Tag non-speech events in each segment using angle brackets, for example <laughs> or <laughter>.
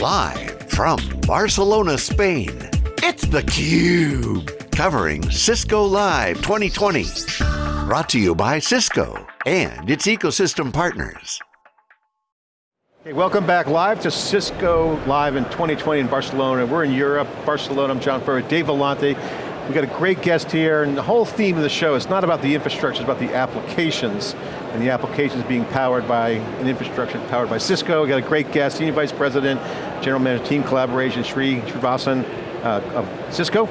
Live from Barcelona, Spain, it's theCUBE. Covering Cisco Live 2020. Brought to you by Cisco and its ecosystem partners. Hey, welcome back live to Cisco Live in 2020 in Barcelona. We're in Europe, Barcelona, I'm John Furrier, Dave Vellante. We've got a great guest here, and the whole theme of the show is not about the infrastructure, it's about the applications, and the applications being powered by an infrastructure powered by Cisco. We've got a great guest, Senior Vice President, General Manager Team Collaboration, Sri Srinivasan uh, of Cisco.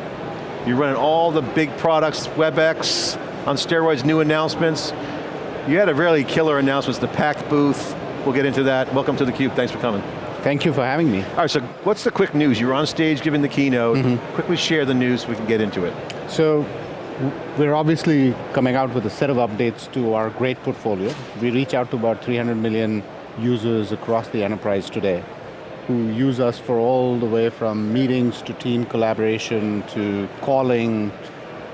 You're running all the big products, WebEx, on steroids, new announcements. You had a really killer announcement, the PAC booth. We'll get into that. Welcome to theCUBE, thanks for coming. Thank you for having me. All right, so what's the quick news? You're on stage giving the keynote. Mm -hmm. Quickly share the news so we can get into it. So, we're obviously coming out with a set of updates to our great portfolio. We reach out to about 300 million users across the enterprise today who use us for all the way from meetings to team collaboration to calling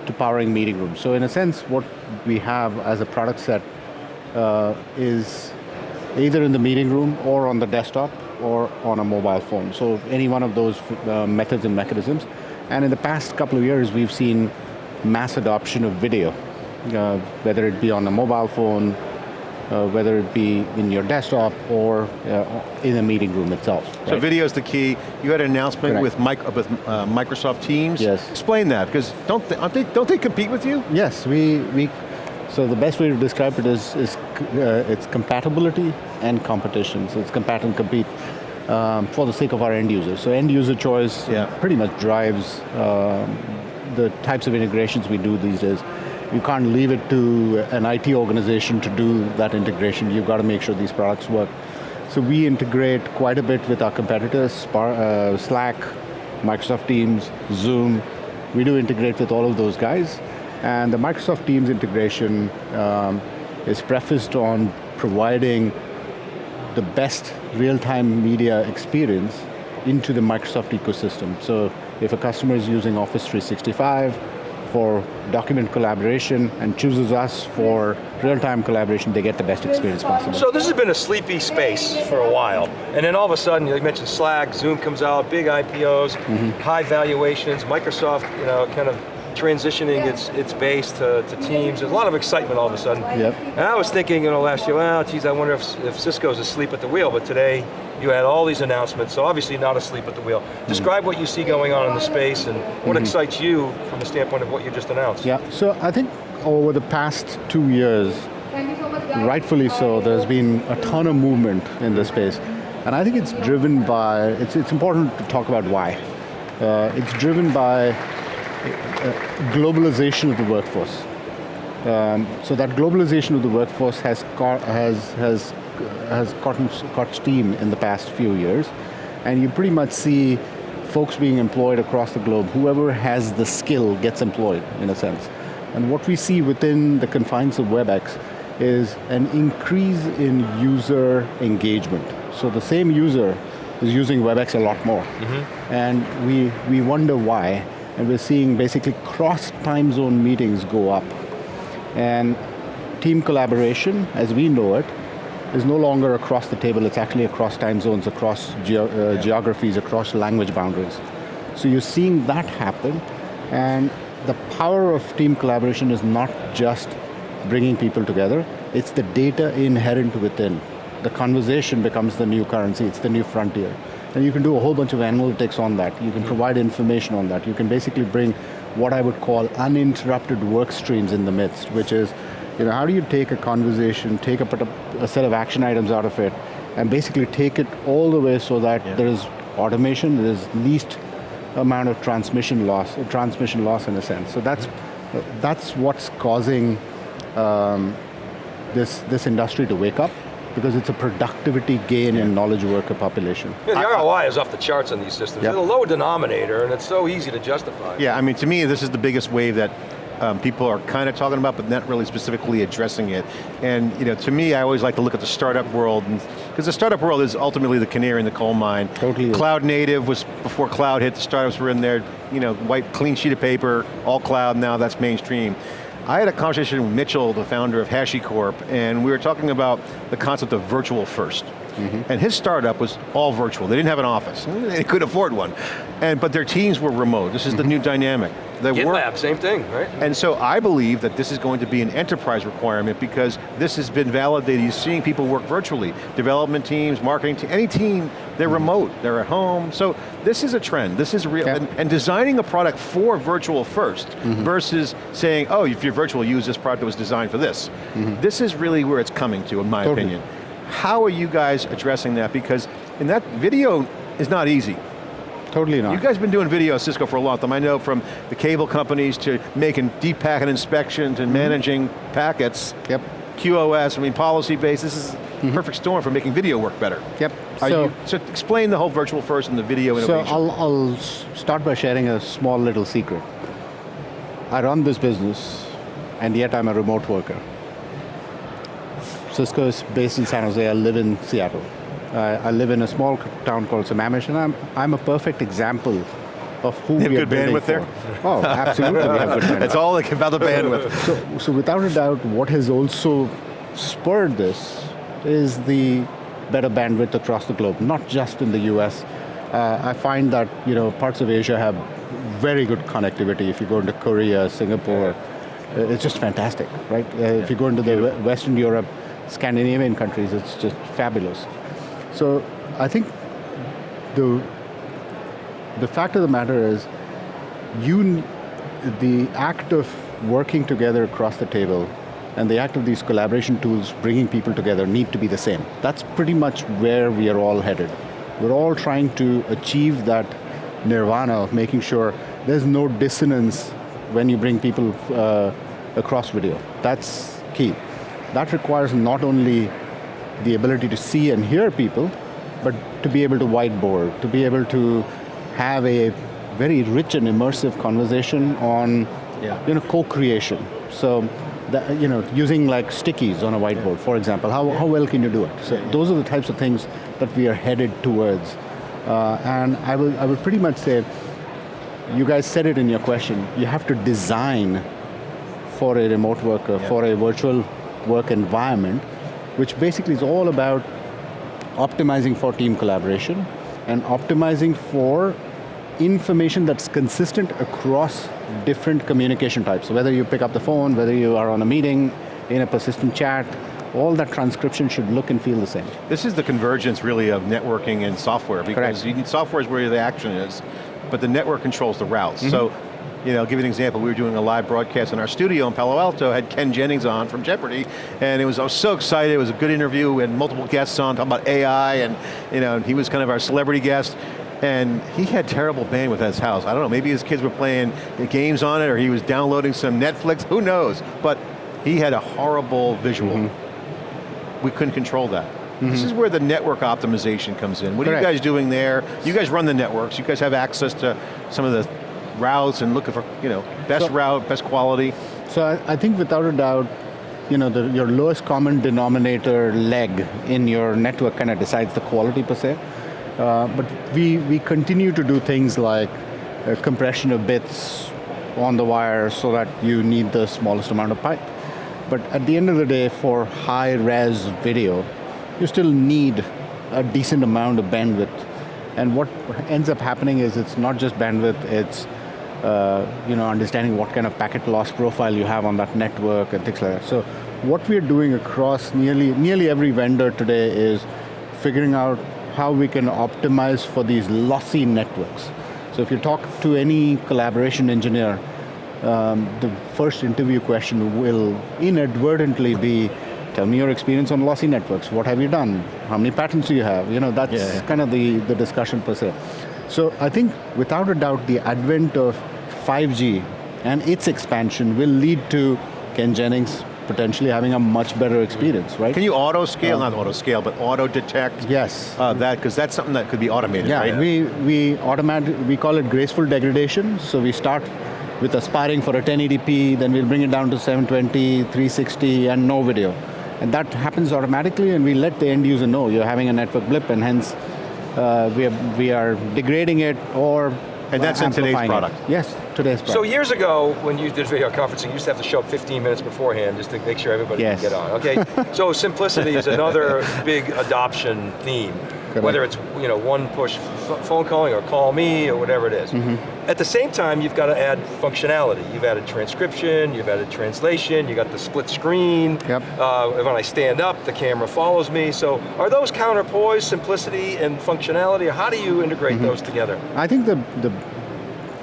to powering meeting rooms. So in a sense, what we have as a product set uh, is either in the meeting room or on the desktop or on a mobile phone. So any one of those uh, methods and mechanisms. And in the past couple of years, we've seen mass adoption of video, uh, whether it be on a mobile phone, uh, whether it be in your desktop or uh, in the meeting room itself. So video is the key. You had an announcement with, with uh, Microsoft Teams. Yes. Explain that, because don't they, they, don't they compete with you? Yes, we, we so the best way to describe it is, is uh, it's compatibility and competition. So it's compatible and compete um, for the sake of our end users. So end user choice yeah. pretty much drives um, the types of integrations we do these days. You can't leave it to an IT organization to do that integration. You've got to make sure these products work. So we integrate quite a bit with our competitors, Spar uh, Slack, Microsoft Teams, Zoom. We do integrate with all of those guys. And the Microsoft Teams integration um, is prefaced on providing the best real-time media experience into the Microsoft ecosystem. So if a customer is using Office 365 for document collaboration and chooses us for real-time collaboration, they get the best experience possible. So this has been a sleepy space for a while, and then all of a sudden, you mentioned Slack, Zoom comes out, big IPOs, mm -hmm. high valuations, Microsoft, you know, kind of transitioning its its base to, to teams. There's a lot of excitement all of a sudden. Yep. And I was thinking, you know, last year, well, geez, I wonder if, if Cisco's asleep at the wheel, but today, you had all these announcements, so obviously not asleep at the wheel. Mm. Describe what you see going on in the space and what mm -hmm. excites you from the standpoint of what you just announced. Yeah, so I think over the past two years, rightfully so, there's been a ton of movement in the space. And I think it's driven by, it's, it's important to talk about why. Uh, it's driven by globalization of the workforce. Um, so that globalization of the workforce has has has has caught, caught steam in the past few years, and you pretty much see folks being employed across the globe. Whoever has the skill gets employed, in a sense. And what we see within the confines of WebEx is an increase in user engagement. So the same user is using WebEx a lot more. Mm -hmm. And we, we wonder why and we're seeing basically cross time zone meetings go up. And team collaboration, as we know it, is no longer across the table, it's actually across time zones, across ge uh, geographies, across language boundaries. So you're seeing that happen, and the power of team collaboration is not just bringing people together, it's the data inherent within. The conversation becomes the new currency, it's the new frontier. And you can do a whole bunch of analytics on that. You can provide information on that. You can basically bring what I would call uninterrupted work streams in the midst, which is, you know, how do you take a conversation, take a, a set of action items out of it, and basically take it all the way so that yeah. there is automation, there is least amount of transmission loss, transmission loss in a sense. So that's, mm-hmm. that's what's causing um, this, this industry to wake up because it's a productivity gain yeah. in knowledge worker population. Yeah, the ROI is off the charts on these systems. Yep. It's a low denominator and it's so easy to justify. Yeah, I mean to me this is the biggest wave that um, people are kind of talking about, but not really specifically addressing it. And you know, to me, I always like to look at the startup world, because the startup world is ultimately the canary in the coal mine. Totally. Cloud native was before cloud hit. The startups were in there, you know, white clean sheet of paper, all cloud. Now that's mainstream. I had a conversation with Mitchell, the founder of HashiCorp, and we were talking about the concept of virtual first. Mm-hmm. and his startup was all virtual. They didn't have an office. <laughs> They couldn't afford one. And, but their teams were remote. This is the mm-hmm. new dynamic. The work- GitLab, same thing, right? and so I believe that this is going to be an enterprise requirement because this has been validated. You're seeing people work virtually. Development teams, marketing teams, any team, they're mm-hmm. remote, they're at home. So this is a trend, this is real. Yeah. And, and designing a product for virtual 1st mm-hmm. versus saying, oh, if you're virtual, use this product that was designed for this. Mm-hmm. This is really where it's coming to, in my Totally. opinion. How are you guys addressing that? Because in that video is not easy. Totally not. You guys have been doing video at Cisco for a long time. I know from the cable companies to making deep packet inspections and mm-hmm. managing packets. Yep. QoS, I mean policy based, this is a mm-hmm. perfect storm for making video work better. Yep. Are so, you, so explain the whole virtual first and the video so innovation. I'll, I'll start by sharing a small little secret. I run this business, and yet I'm a remote worker. Cisco is based in San Jose. I live in Seattle. Uh, I live in a small town called Sammamish, and I'm, I'm a perfect example of who have we are good building bandwidth there? Oh, absolutely, we have good <laughs> bandwidth. It's all like about the bandwidth. So, so without a doubt, what has also spurred this is the better bandwidth across the globe, not just in the US. Uh, I find that you know parts of Asia have very good connectivity. If you go into Korea, Singapore, uh, it's just fantastic, right? Uh, if you go into the Western Europe, Scandinavian countries, it's just fabulous. So I think the the fact of the matter is, you, the act of working together across the table and the act of these collaboration tools bringing people together need to be the same. That's pretty much where we are all headed. We're all trying to achieve that nirvana of making sure there's no dissonance when you bring people uh, across video. That's key. That requires not only the ability to see and hear people, but to be able to whiteboard, to be able to have a very rich and immersive conversation on Yeah. you know, co-creation. So, that, you know, using like stickies on a whiteboard, for example, how, how well can you do it? So those are the types of things that we are headed towards. Uh, and I will, I will pretty much say, you guys said it in your question, you have to design for a remote worker, for a virtual work environment, which basically is all about optimizing for team collaboration and optimizing for information that's consistent across different communication types. So whether you pick up the phone, whether you are on a meeting, in a persistent chat, all that transcription should look and feel the same. This is the convergence really of networking and software because Correct. you need software is where the action is, but the network controls the routes. Mm-hmm. So, you know, I'll give you an example. We were doing a live broadcast in our studio in Palo Alto, had Ken Jennings on from Jeopardy, and it was, I was so excited, it was a good interview, we had multiple guests on talking about AI, and you know, he was kind of our celebrity guest, and he had terrible bandwidth at his house. I don't know, maybe his kids were playing games on it, or he was downloading some Netflix, who knows? But he had a horrible visual Mm-hmm. we couldn't control that. This is where the network optimization comes in. What are you guys doing there? You guys run the networks, you guys have access to some of the routes and looking for, you know, best So- route, best quality. So I, I think without a doubt, you know, the, your lowest common denominator leg in your network kind of decides the quality per se. Uh, but we, we continue to do things like uh, compression of bits on the wire so that you need the smallest amount of pipe. But at the end of the day, for high res video, you still need a decent amount of bandwidth. And what ends up happening is it's not just bandwidth, it's you know, understanding what kind of packet loss profile you have on that network and things like that. So what we're doing across nearly, nearly every vendor today is figuring out how we can optimize for these lossy networks. So if you talk to any collaboration engineer, um, the first interview question will inadvertently be, tell me your experience on lossy networks. What have you done? How many patents do you have? You know, that's Yeah, yeah. kind of the, the discussion per se. So I think without a doubt, the advent of 5G and its expansion will lead to Ken Jennings potentially having a much better experience, right? Can you auto scale, not auto scale, but auto detect Yes. uh, that, because that's something that could be automated, Yeah, right? we, we automatic, we call it graceful degradation. So we start with aspiring for a 1080p, then we'll bring it down to 720, 360, and no video. And that happens automatically, and we let the end user know you're having a network blip, and hence uh, we, are, we are degrading it or And that's in today's amplifying it. product. Yes, today's product. So years ago, when you did video conferencing, you used to have to show up 15 minutes beforehand just to make sure everybody Yes. could get on. Okay, so simplicity is another <laughs> big adoption theme. Correct. Whether it's you know one push phone calling or call me or whatever it is. Mm-hmm. At the same time, you've got to add functionality. You've added transcription, you've added translation, you got the split screen. Yep. Uh, when I stand up, the camera follows me. So are those counterpoise, simplicity and functionality, how do you integrate Mm-hmm. those together? I think the, the,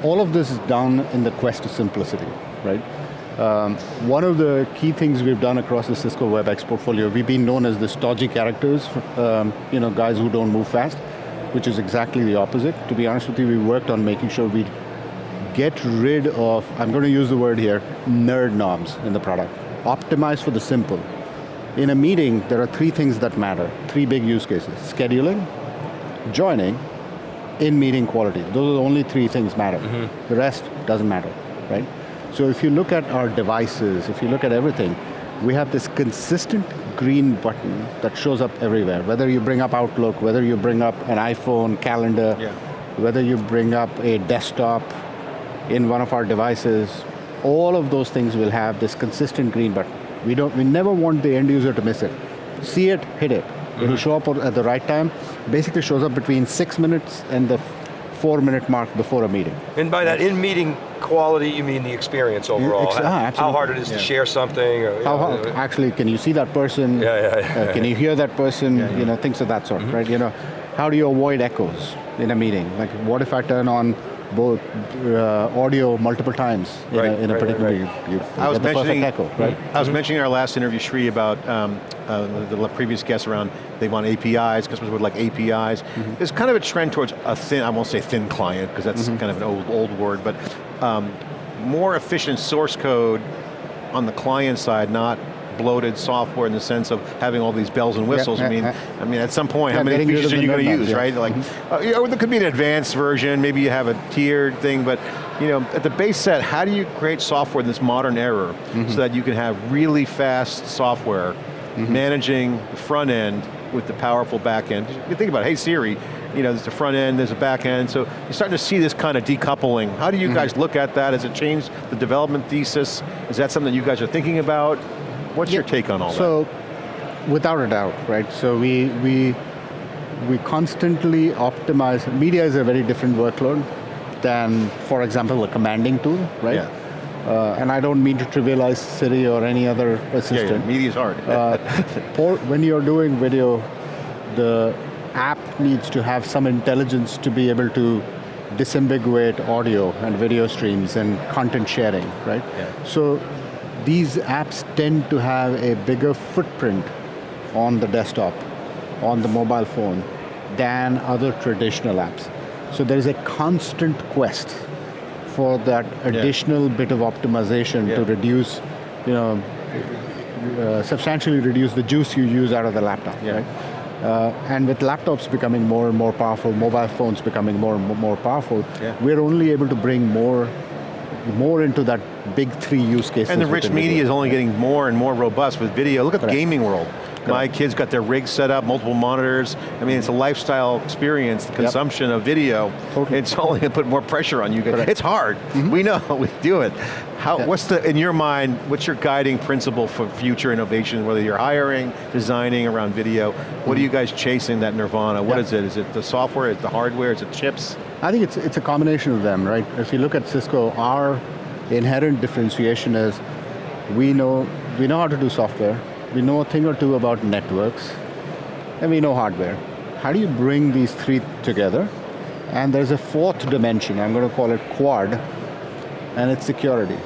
all of this is done in the quest of simplicity, right? Um, one of the key things we've done across the Cisco WebEx portfolio, we've been known as the stodgy characters, um, you know, guys who don't move fast, which is exactly the opposite. To be honest with you, we worked on making sure we get rid of, I'm going to use the word here, nerd knobs in the product. Optimize for the simple. In a meeting, there are three things that matter, three big use cases. Scheduling, joining, in-meeting quality. Those are the only three things matter. The rest doesn't matter, right? So if you look at our devices, if you look at everything, we have this consistent green button that shows up everywhere. Whether you bring up Outlook, whether you bring up an iPhone calendar, Yeah. whether you bring up a desktop in one of our devices, all of those things will have this consistent green button. We don't, we never want the end user to miss it. See it, hit it. It'll mm-hmm. show up at the right time. Basically shows up between six minutes and the four minute mark before a meeting. And by that in-meeting quality, you mean the experience overall. ex- how, ah, how hard it is Yeah. to share something. Or, How, know, how, uh, actually, can you see that person? Yeah, yeah, yeah. Uh, can you hear that person? You know, things of that sort, Mm-hmm. right? You know, how do you avoid echoes in a meeting? Like, what if I turn on both uh, audio multiple times in Right, a, in a right, right, particular? right. You, you I was get the perfect mentioning, echo, right? I was mentioning in our last interview, Sri, about um, uh, the, the previous guests around, they want APIs, customers would like APIs. Mm-hmm. There's kind of a trend towards a thin, I won't say thin client, because that's Mm-hmm. kind of an old, old word, but um, more efficient source code on the client side, not bloated software in the sense of having all these bells and whistles. I mean, yeah. I mean, at some point, Yeah, how many features are you going to use, right? Uh, yeah. Like, uh, you know, there could be an advanced version, maybe you have a tiered thing, but you know, at the base set, how do you create software in this modern era so that you can have really fast software managing the front end with the powerful back end? You think about it, hey Siri, you know, there's the front end, there's a back end, so you're starting to see this kind of decoupling. How do you guys look at that? Has it changed the development thesis? Is that something you guys are thinking about? What's your take on all that? So, without a doubt, right? So we we we constantly optimize. Media is a very different workload than, for example, a commanding tool, right? Yeah. Uh, and I don't mean to trivialize Siri or any other Yeah, assistant. yeah, media's hard. Uh, when you're doing video, the app needs to have some intelligence to be able to disambiguate audio and video streams and content sharing, right? Yeah. So these apps tend to have a bigger footprint on the desktop, on the mobile phone, than other traditional apps. So there is a constant quest for that additional bit of optimization to reduce, you know, uh, substantially reduce the juice you use out of the laptop, Yeah. right? Uh, and with laptops becoming more and more powerful, mobile phones becoming more and more powerful, Yeah. we're only able to bring more, more into that big three use cases. And the rich media video. is only getting more and more robust with video. Look at the gaming world. My kids got their rigs set up, multiple monitors. I mean, it's a lifestyle experience, the consumption of video. Totally. It's <laughs> only going to put more pressure on you guys. Correct. It's hard. Mm-hmm. We know, we do it. How. What's the, in your mind, what's your guiding principle for future innovation, whether you're hiring, designing around video? What are mm-hmm. you guys chasing that nirvana? What Yeah. is it? Is it the software, is it the hardware, is it chips? I think it's, it's a combination of them, right? If you look at Cisco, our inherent differentiation is we know, we know how to do software, we know a thing or two about networks, and we know hardware. How do you bring these three together? And there's a fourth dimension, I'm going to call it quad, and it's security.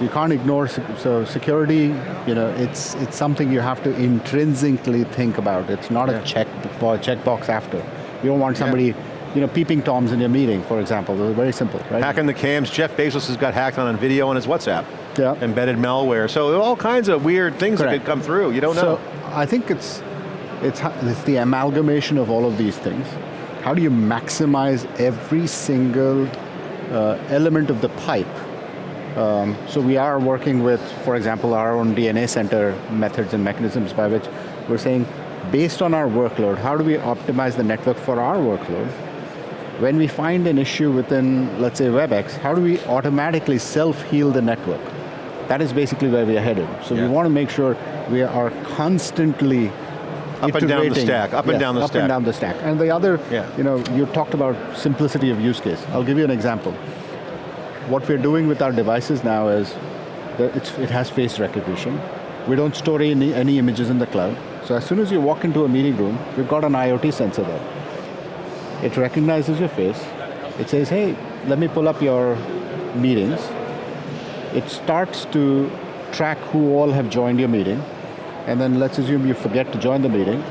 You can't ignore, so security, you know, it's, it's something you have to intrinsically think about. It's not Yeah. a check, checkbox after. You don't want somebody, you know, peeping toms in your meeting, for example. They're very simple, right? Hacking the cams, Jeff Bezos has got hacked on a video on his WhatsApp. Yeah. Embedded malware. So all kinds of weird things that could come through. You don't know. So I think it's, it's, it's the amalgamation of all of these things. How do you maximize every single uh, element of the pipe? Um, so we are working with, for example, our own DNA center methods and mechanisms by which we're saying, based on our workload, how do we optimize the network for our workload? When we find an issue within, let's say WebEx, how do we automatically self-heal the network? That is basically where we are headed. So Yeah. we want to make sure we are constantly Up and down the stack, up and down the up stack. Up and down the stack. And the other, Yeah. you know, you talked about simplicity of use case. I'll give you an example. What we're doing with our devices now is, that it's, it has face recognition. We don't store any, any images in the cloud. So as soon as you walk into a meeting room, we've got an IoT sensor there. It recognizes your face. It says, hey, let me pull up your meetings. It starts to track who all have joined your meeting. And then let's assume you forget to join the meeting.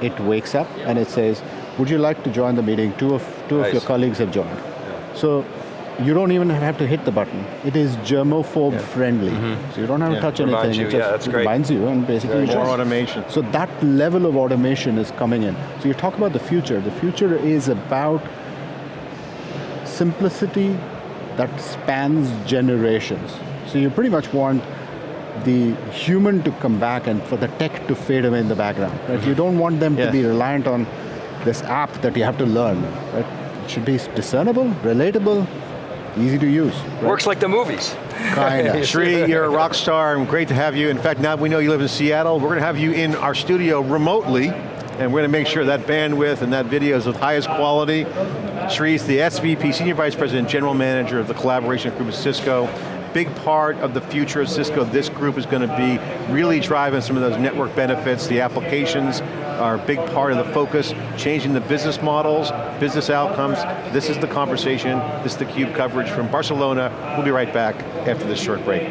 It wakes up and it says, would you like to join the meeting? Two of, two of your colleagues have joined. So you don't even have to hit the button. It is germaphobe friendly. Mm-hmm. So you don't have Yeah. to touch Reminds anything. you, it just yeah, that's great. reminds you and basically you More just- automation. so that level of automation is coming in. So you talk about the future. The future is about simplicity that spans generations. So you pretty much want the human to come back and for the tech to fade away in the background. Right? Mm-hmm. You don't want them Yeah. to be reliant on this app that you have to learn. Right? It should be discernible, relatable, easy to use. Right? Works like the movies. Kinda. <laughs> Shri, you're a rock star and great to have you. In fact, now we know you live in Seattle. We're going to have you in our studio remotely and we're going to make sure that bandwidth and that video is of highest quality. Shri's the SVP, Senior Vice President, General Manager of the Collaboration Group of Cisco. Big part of the future of Cisco, this group is going to be really driving some of those network benefits. The applications are a big part of the focus, changing the business models, business outcomes. This is the conversation, this is the CUBE coverage from Barcelona. We'll be right back after this short break.